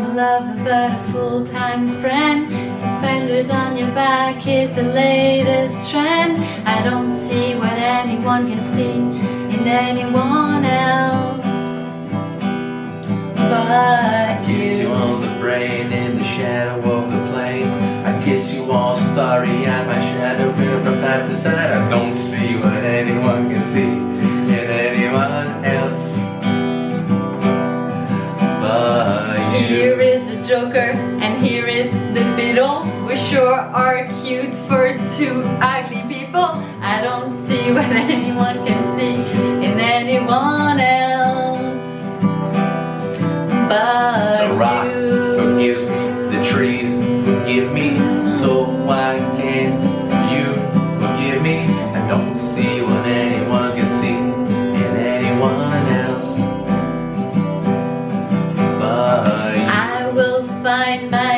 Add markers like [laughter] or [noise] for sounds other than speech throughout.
part-time lover but a full-time friend. Suspenders on your back is the latest trend. I don't see what anyone can see in anyone else But I Kiss you on the brain in the shadow of the plane. I kiss you all starry eyed, my shadow from time to side I don't see what anyone can see Joker and here is the middle. We sure are cute for two ugly people I don't see [laughs] what anyone can see in anyone else But The rock you forgives me, the trees forgive me So why can't you forgive me? I don't see what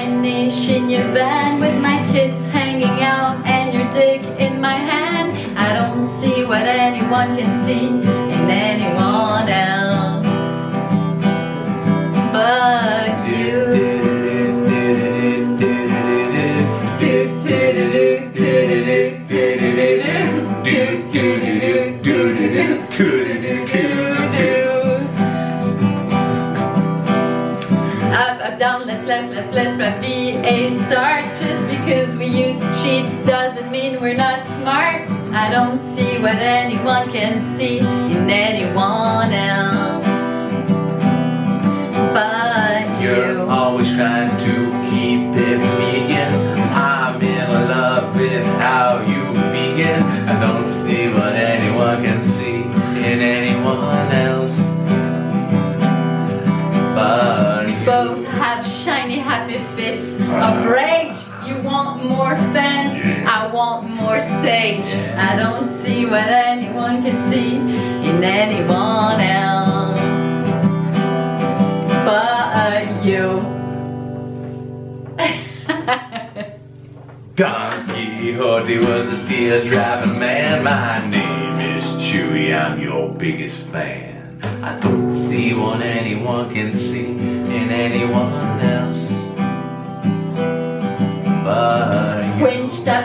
niche in your van With my tits hanging out and your dick in my hand. I don't see what anyone can see in anyone Up, up, down, left, left, left, left, right, B A start Just because we use cheats doesn't mean we're not smart. I don't see what anyone can see in anyone else I want more stage. I don't see what anyone can see in anyone else. But you? [laughs] Don Quixote was a steel driving man. My name is Chewy, I'm your biggest fan. I don't see what anyone can see in anyone else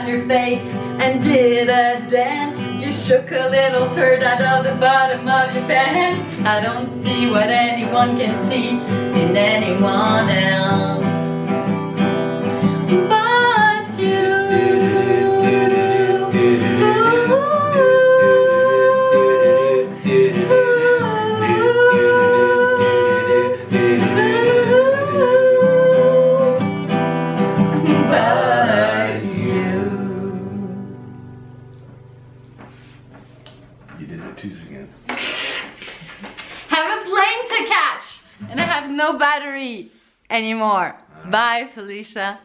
your face and did a dance. You shook a little turd out of the bottom of your pants. I don't see what anyone can see twos again. [laughs] have a plane to catch and I have no battery anymore. Bye, Felicia.